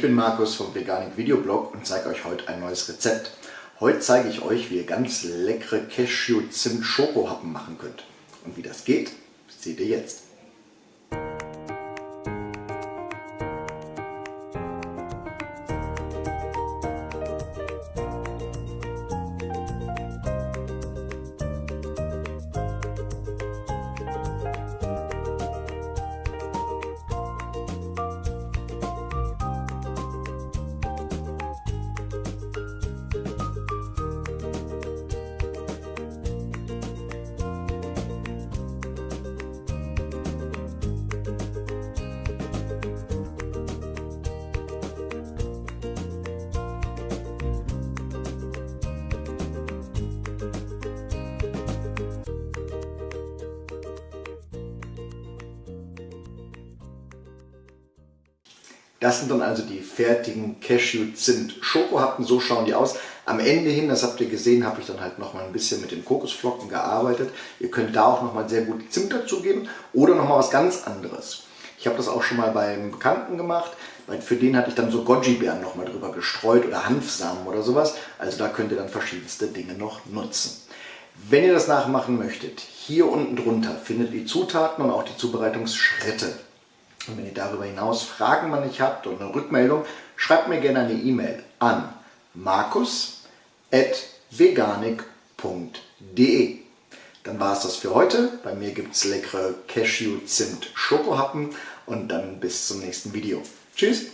bin Markus vom Veganik Videoblog und zeige euch heute ein neues Rezept. Heute zeige ich euch, wie ihr ganz leckere Cashew-Zimt-Schokohappen machen könnt. Und wie das geht, seht ihr jetzt. Das sind dann also die fertigen Cashew-Zimt-Schokohappen. So schauen die aus. Am Ende hin, das habt ihr gesehen, habe ich dann halt nochmal ein bisschen mit den Kokosflocken gearbeitet. Ihr könnt da auch nochmal sehr gut Zimt dazugeben oder nochmal was ganz anderes. Ich habe das auch schon mal beim Bekannten gemacht. Für den hatte ich dann so Goji-Beeren nochmal drüber gestreut oder Hanfsamen oder sowas. Also da könnt ihr dann verschiedenste Dinge noch nutzen. Wenn ihr das nachmachen möchtet, hier unten drunter findet ihr die Zutaten und auch die Zubereitungsschritte. Und wenn ihr darüber hinaus Fragen mal nicht habt und eine Rückmeldung, schreibt mir gerne eine E-Mail an markus.veganik.de Dann war es das für heute. Bei mir gibt es leckere Cashew-Zimt-Schokohappen und dann bis zum nächsten Video. Tschüss!